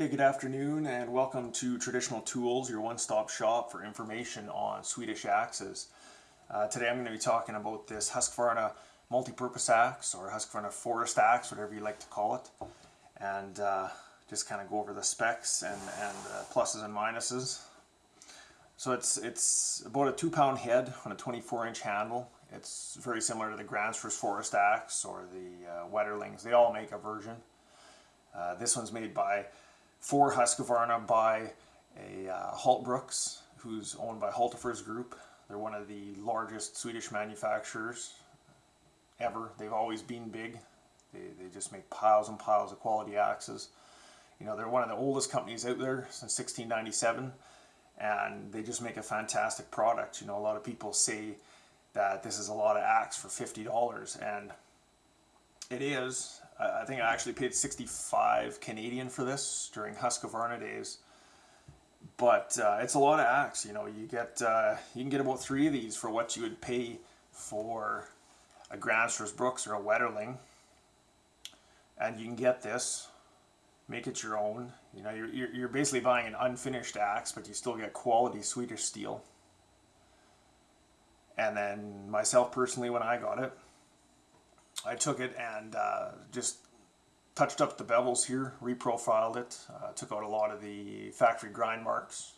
Okay, good afternoon and welcome to Traditional Tools, your one-stop shop for information on Swedish axes. Uh, today I'm going to be talking about this Husqvarna multi-purpose axe or Husqvarna forest axe, whatever you like to call it. And uh, just kind of go over the specs and, and uh, pluses and minuses. So it's, it's about a two pound head on a 24 inch handle. It's very similar to the Gränsfors forest axe or the uh, Wetterlings. They all make a version. Uh, this one's made by for Husqvarna by a uh, Hults Bruk, who's owned by Hultafors Group. They're one of the largest Swedish manufacturers ever. They've always been big. They, they just make piles and piles of quality axes. You know, they're one of the oldest companies out there since 1697 and they just make a fantastic product. You know, a lot of people say that this is a lot of axe for $50 and it is. I think I actually paid 65 Canadian for this during Husqvarna days. But uh, it's a lot of axe, you know, you get uh, you can get about three of these for what you would pay for a Gränsfors Bruks or a Wetterling. And you can get this, make it your own. You know, you're, you're basically buying an unfinished axe, but you still get quality Swedish steel. And then myself personally, when I got it, I took it and uh, just touched up the bevels here, reprofiled it, uh, took out a lot of the factory grind marks,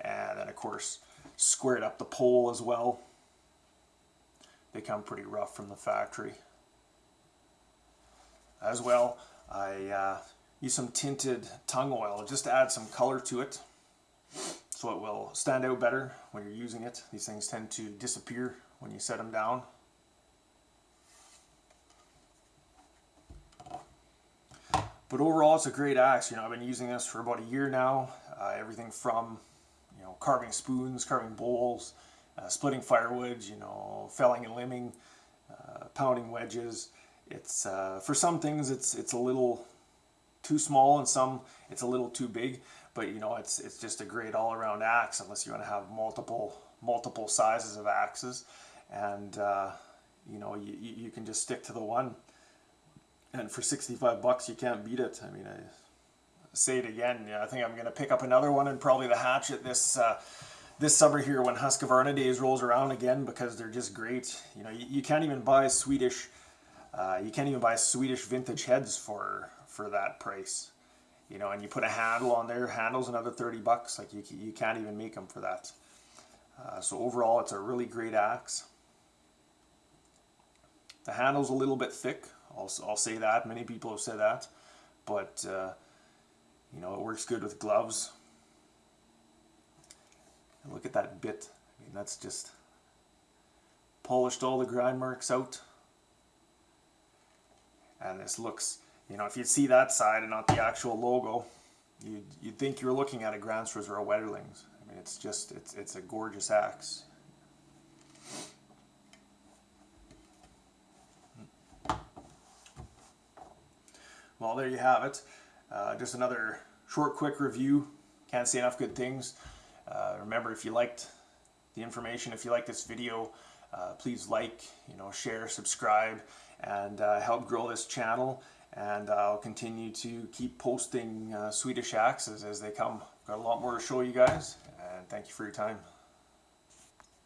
and then of course squared up the pole as well. They come pretty rough from the factory. As well, I uh, use some tinted tung oil just to add some color to it so it will stand out better when you're using it. These things tend to disappear when you set them down. But overall, it's a great axe. You know, I've been using this for about a year now. Uh, everything from, you know, carving spoons, carving bowls, uh, splitting firewood, you know, felling and limbing, uh, pounding wedges. It's uh, for some things it's it's a little too small, and some it's a little too big. But you know, it's it's just a great all-around axe unless you want to have multiple multiple sizes of axes, and uh, you know, you you can just stick to the one and for 65 bucks you can't beat it. I mean, I say it again, yeah, I think I'm going to pick up another one and probably the hatchet this uh, this summer here when Husqvarna Days rolls around again because they're just great. You know, you, you can't even buy Swedish, uh, you can't even buy Swedish vintage heads for for that price. You know, and you put a handle on there, handle's another 30 bucks. Like you, you can't even make them for that. Uh, so overall, it's a really great axe. The handle's a little bit thick, I'll, I'll say that. Many people have said that. But, uh, you know, it works good with gloves. And look at that bit. I mean, that's just polished all the grind marks out. And this looks, you know, if you see that side and not the actual logo, you'd, you'd think you're looking at a Gränsfors or a Wetterlings. I mean, it's just, it's, it's a gorgeous axe. Well, there you have it. Uh, just another short, quick review. Can't say enough good things. Uh, remember, if you liked the information, if you like this video, uh, please like, you know, share, subscribe, and uh, help grow this channel. And I'll continue to keep posting uh, Swedish axes as they come. Got a lot more to show you guys, and thank you for your time.